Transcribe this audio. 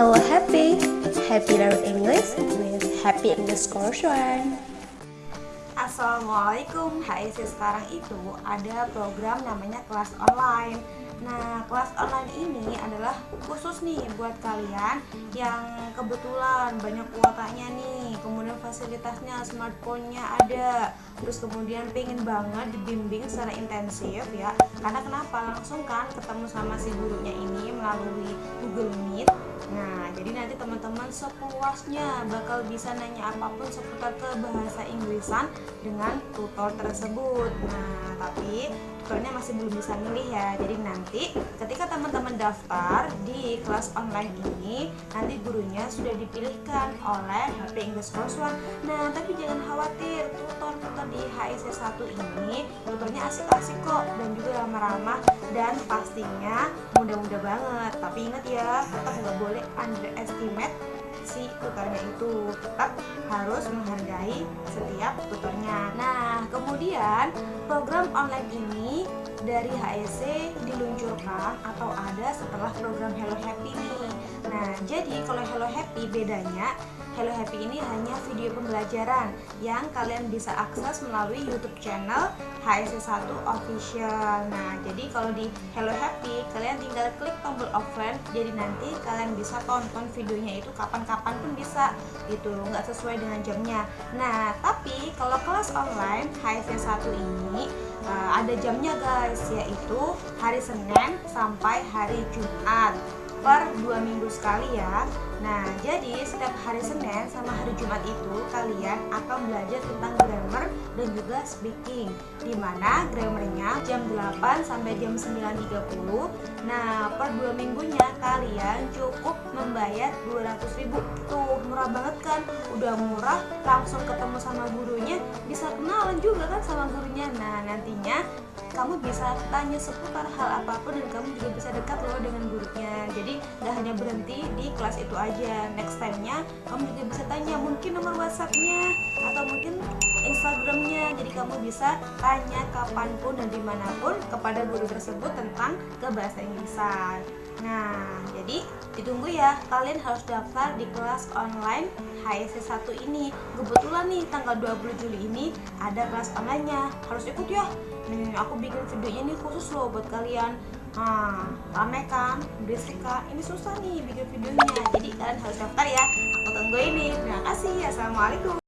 Hello Happy, Happy Learn English with Happy Course One. Assalamualaikum. HIC sekarang itu ada program namanya kelas online. Nah kelas online ini adalah khusus nih buat kalian yang kebetulan banyak kuotanya nih. Kemudian fasilitasnya smartphone-nya ada Terus kemudian pengen banget dibimbing secara intensif ya Karena kenapa? Langsung kan ketemu sama si gurunya ini melalui Google Meet Nah, jadi nanti teman-teman sepuasnya bakal bisa nanya apa pun seputar ke bahasa Inggrisan dengan tutor tersebut. Nah, tapi tutornya masih belum bisa milih ya. Jadi nanti ketika teman-teman daftar di kelas online ini, nanti gurunya sudah dipilihkan oleh HP English Course One. Nah, tapi jangan khawatir, tutor-tutor di HIC 1 ini tutornya asik-asik kok dan juga ramah-ramah dan pastinya mudah-mudah banget. Tapi ingat ya, tetap nggak boleh underestimate si tutornya itu tetap harus menghargai setiap tutornya nah kemudian program online ini dari HEC diluncurkan atau ada setelah program Hello Happy nih. Nah jadi kalau Hello Happy bedanya Hello Happy ini hanya video pembelajaran yang kalian bisa akses melalui YouTube channel HSC1 Official. Nah, jadi kalau di Hello Happy kalian tinggal klik tombol open, jadi nanti kalian bisa tonton videonya itu kapan-kapan pun bisa gitu, nggak sesuai dengan jamnya. Nah, tapi kalau kelas online HSC1 ini uh, ada jamnya guys, yaitu hari Senin sampai hari Jumat per dua minggu sekali ya. Nah, jadi setiap hari Senin sama hari Jumat itu kalian akan belajar tentang grammar dan juga speaking. Di mana grammarnya jam 8 sampai jam 9.30. Nah, per dua minggunya kalian cukup membayar 200 ribu. Tuh, murah banget kan? Udah murah, langsung ketemu sama gurunya, bisa kenalan juga kan sama gurunya. Nah, nantinya kamu bisa tanya seputar hal apa pun dan kamu juga bisa dekat loh dengan gurunya. Jadi, gak hanya berhenti di kelas itu aja. Aja next time-nya kamu juga bisa tanya mungkin nomor WhatsApp-nya atau mungkin Instagramnya. Jadi kamu bisa tanya kapan pun dan di mana pun kepada guru tersebut tentang ke bahasa Inggrisan nah jadi ditunggu ya kalian harus daftar di kelas online HSC 1 ini. Kebetulan nih tanggal 20 Juli ini ada kelas online-nya. Harus ikut ya. Nih aku bikin videonya nih khusus loh buat kalian. Nah, rame kan, berisik kan, ini susah nih bikin videonya. Jadi kalian harus daftar ya. Aku tunggu ini. Terima kasih, Assalamualaikum